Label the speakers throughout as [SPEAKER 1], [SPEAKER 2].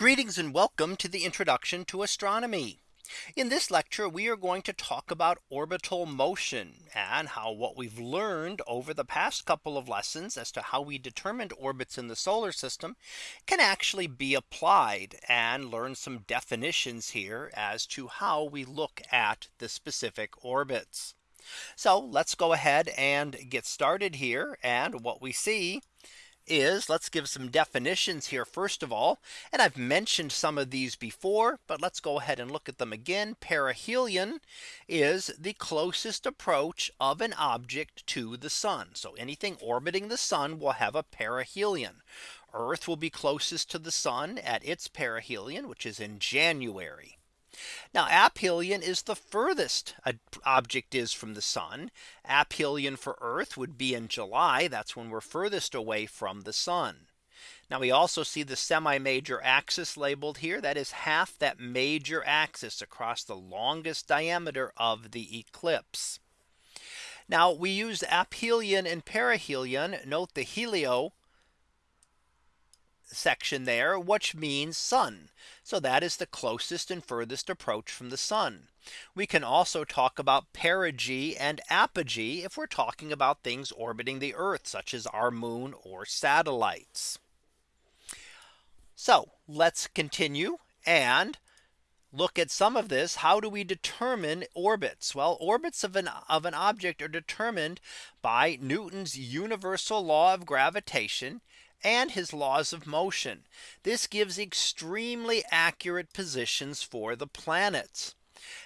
[SPEAKER 1] Greetings and welcome to the introduction to astronomy. In this lecture, we are going to talk about orbital motion and how what we've learned over the past couple of lessons as to how we determined orbits in the solar system can actually be applied and learn some definitions here as to how we look at the specific orbits. So let's go ahead and get started here. And what we see is let's give some definitions here first of all. And I've mentioned some of these before, but let's go ahead and look at them again. Perihelion is the closest approach of an object to the sun. So anything orbiting the sun will have a perihelion. Earth will be closest to the sun at its perihelion, which is in January. Now aphelion is the furthest an object is from the sun. Aphelion for Earth would be in July. That's when we're furthest away from the sun. Now we also see the semi major axis labeled here. That is half that major axis across the longest diameter of the ellipse. Now we use aphelion and perihelion. Note the helio section there, which means sun. So that is the closest and furthest approach from the sun. We can also talk about perigee and apogee if we're talking about things orbiting the Earth, such as our moon or satellites. So let's continue and look at some of this. How do we determine orbits? Well, orbits of an of an object are determined by Newton's universal law of gravitation and his laws of motion. This gives extremely accurate positions for the planets.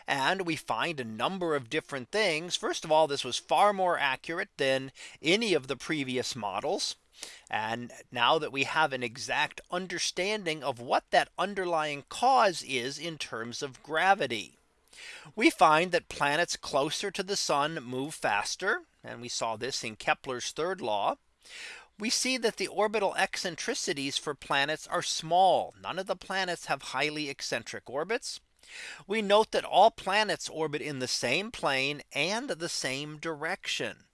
[SPEAKER 1] And we find a number of different things. First of all, this was far more accurate than any of the previous models. And now that we have an exact understanding of what that underlying cause is in terms of gravity. We find that planets closer to the sun move faster. And we saw this in Kepler's third law we see that the orbital eccentricities for planets are small. None of the planets have highly eccentric orbits. We note that all planets orbit in the same plane and the same direction.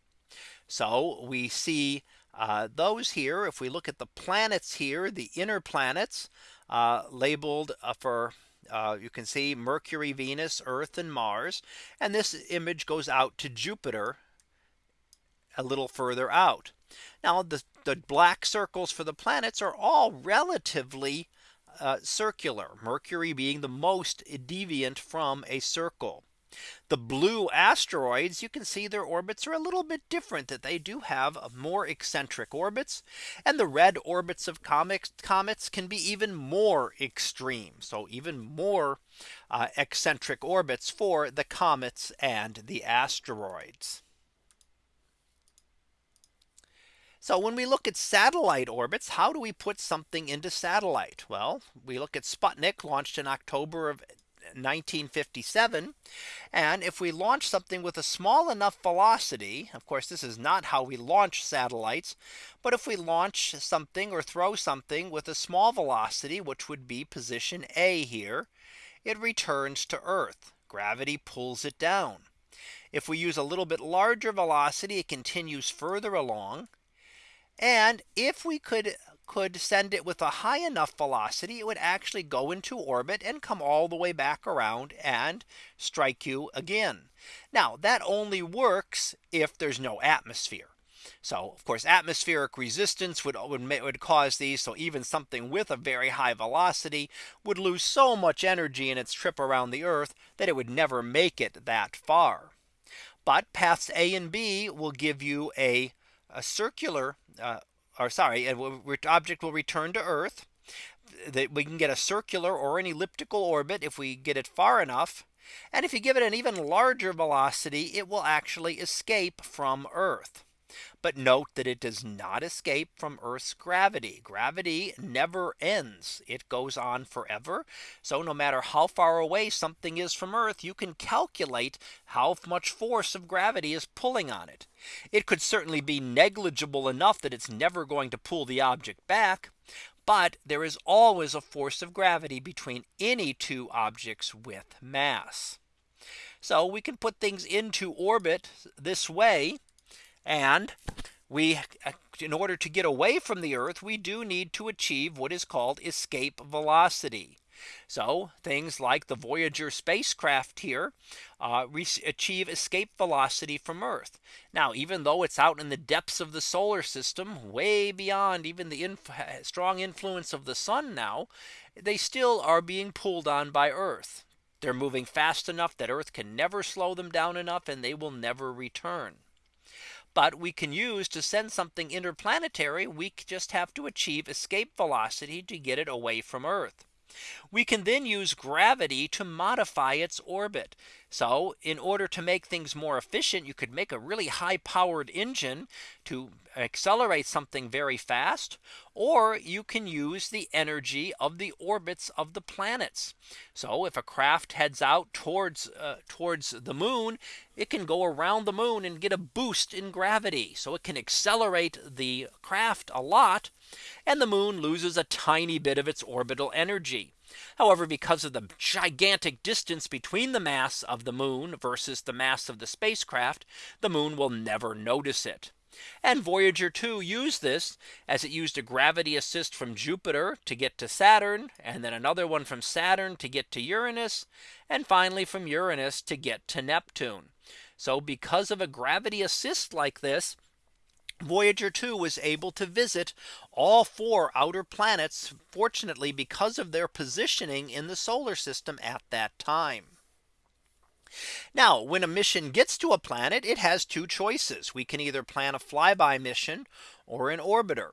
[SPEAKER 1] So we see uh, those here. If we look at the planets here, the inner planets uh, labeled uh, for uh, you can see Mercury, Venus, Earth and Mars. And this image goes out to Jupiter a little further out. Now the, the black circles for the planets are all relatively uh, circular, Mercury being the most deviant from a circle. The blue asteroids, you can see their orbits are a little bit different that they do have more eccentric orbits. And the red orbits of comets, comets can be even more extreme. So even more uh, eccentric orbits for the comets and the asteroids. So when we look at satellite orbits, how do we put something into satellite? Well, we look at Sputnik launched in October of 1957. And if we launch something with a small enough velocity, of course, this is not how we launch satellites. But if we launch something or throw something with a small velocity, which would be position A here, it returns to Earth. Gravity pulls it down. If we use a little bit larger velocity, it continues further along. And if we could could send it with a high enough velocity, it would actually go into orbit and come all the way back around and strike you again. Now that only works if there's no atmosphere. So of course atmospheric resistance would, would, would cause these. So even something with a very high velocity would lose so much energy in its trip around the Earth that it would never make it that far. But paths A and B will give you a, a circular uh, or sorry, object will return to Earth. That we can get a circular or an elliptical orbit if we get it far enough. And if you give it an even larger velocity, it will actually escape from Earth. But note that it does not escape from Earth's gravity. Gravity never ends. It goes on forever. So no matter how far away something is from Earth, you can calculate how much force of gravity is pulling on it. It could certainly be negligible enough that it's never going to pull the object back. But there is always a force of gravity between any two objects with mass. So we can put things into orbit this way and we in order to get away from the Earth, we do need to achieve what is called escape velocity. So things like the Voyager spacecraft here uh, achieve escape velocity from Earth. Now, even though it's out in the depths of the solar system, way beyond even the inf strong influence of the sun now, they still are being pulled on by Earth. They're moving fast enough that Earth can never slow them down enough and they will never return. But we can use to send something interplanetary, we just have to achieve escape velocity to get it away from Earth. We can then use gravity to modify its orbit. So in order to make things more efficient, you could make a really high powered engine to accelerate something very fast. Or you can use the energy of the orbits of the planets. So if a craft heads out towards uh, towards the moon, it can go around the moon and get a boost in gravity. So it can accelerate the craft a lot and the moon loses a tiny bit of its orbital energy. However, because of the gigantic distance between the mass of the moon versus the mass of the spacecraft, the moon will never notice it. And Voyager 2 used this as it used a gravity assist from Jupiter to get to Saturn and then another one from Saturn to get to Uranus and finally from Uranus to get to Neptune. So because of a gravity assist like this, Voyager 2 was able to visit all four outer planets, fortunately, because of their positioning in the solar system at that time. Now, when a mission gets to a planet, it has two choices. We can either plan a flyby mission or an orbiter.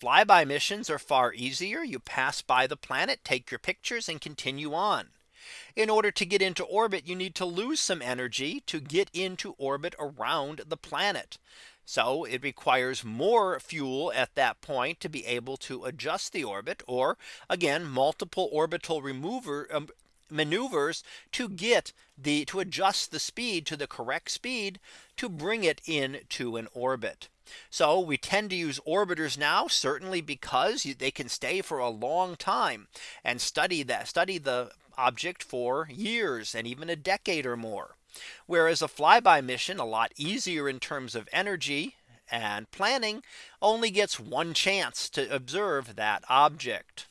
[SPEAKER 1] Flyby missions are far easier. You pass by the planet, take your pictures and continue on. In order to get into orbit, you need to lose some energy to get into orbit around the planet. So it requires more fuel at that point to be able to adjust the orbit or again multiple orbital remover um, maneuvers to get the to adjust the speed to the correct speed to bring it into an orbit. So we tend to use orbiters now certainly because they can stay for a long time and study that study the object for years and even a decade or more. Whereas a flyby mission a lot easier in terms of energy and planning only gets one chance to observe that object.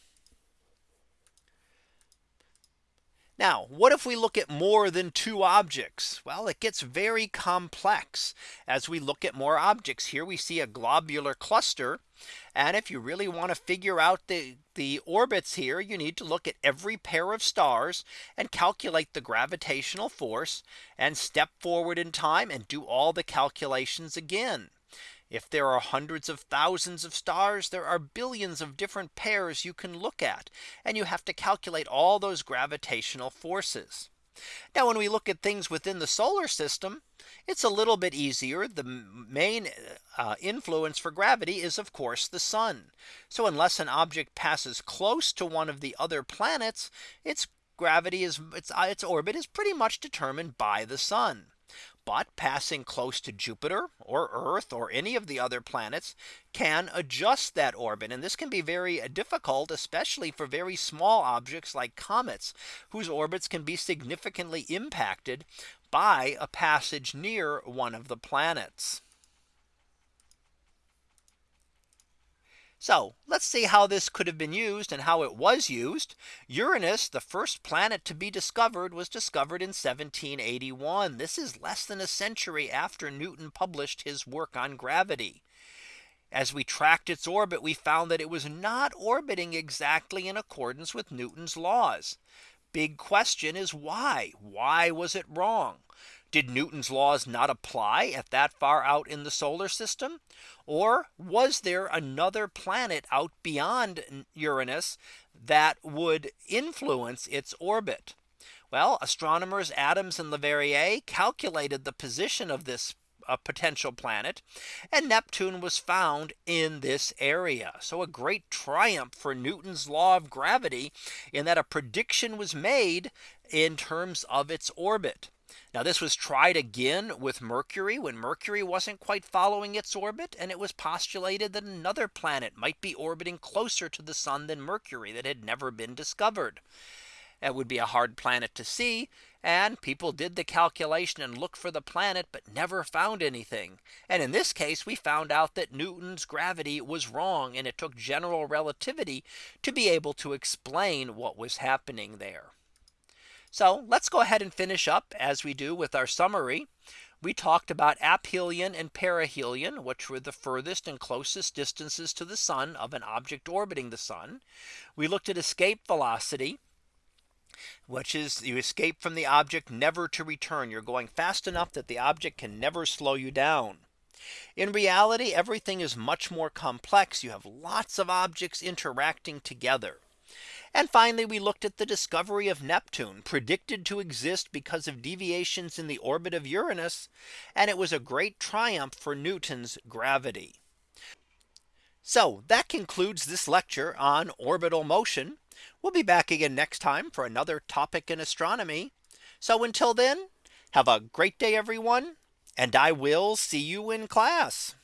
[SPEAKER 1] Now, what if we look at more than two objects? Well, it gets very complex as we look at more objects. Here we see a globular cluster. And if you really want to figure out the, the orbits here, you need to look at every pair of stars and calculate the gravitational force and step forward in time and do all the calculations again. If there are hundreds of thousands of stars, there are billions of different pairs you can look at. And you have to calculate all those gravitational forces. Now when we look at things within the solar system, it's a little bit easier. The main uh, influence for gravity is of course the sun. So unless an object passes close to one of the other planets, its gravity is its, uh, its orbit is pretty much determined by the sun. But passing close to Jupiter or Earth or any of the other planets can adjust that orbit. And this can be very uh, difficult, especially for very small objects like comets, whose orbits can be significantly impacted by a passage near one of the planets. So let's see how this could have been used and how it was used. Uranus, the first planet to be discovered was discovered in 1781. This is less than a century after Newton published his work on gravity. As we tracked its orbit, we found that it was not orbiting exactly in accordance with Newton's laws. Big question is why? Why was it wrong? Did Newton's laws not apply at that far out in the solar system? Or was there another planet out beyond Uranus that would influence its orbit? Well, astronomers Adams and Leverrier calculated the position of this a potential planet and Neptune was found in this area. So a great triumph for Newton's law of gravity in that a prediction was made in terms of its orbit. Now this was tried again with Mercury when Mercury wasn't quite following its orbit and it was postulated that another planet might be orbiting closer to the sun than Mercury that had never been discovered. It would be a hard planet to see. And people did the calculation and looked for the planet, but never found anything. And in this case, we found out that Newton's gravity was wrong. And it took general relativity to be able to explain what was happening there. So let's go ahead and finish up as we do with our summary. We talked about aphelion and perihelion, which were the furthest and closest distances to the sun of an object orbiting the sun. We looked at escape velocity, which is you escape from the object never to return. You're going fast enough that the object can never slow you down. In reality, everything is much more complex. You have lots of objects interacting together. And finally, we looked at the discovery of Neptune predicted to exist because of deviations in the orbit of Uranus. And it was a great triumph for Newton's gravity. So that concludes this lecture on orbital motion. We'll be back again next time for another topic in astronomy. So until then, have a great day, everyone. And I will see you in class.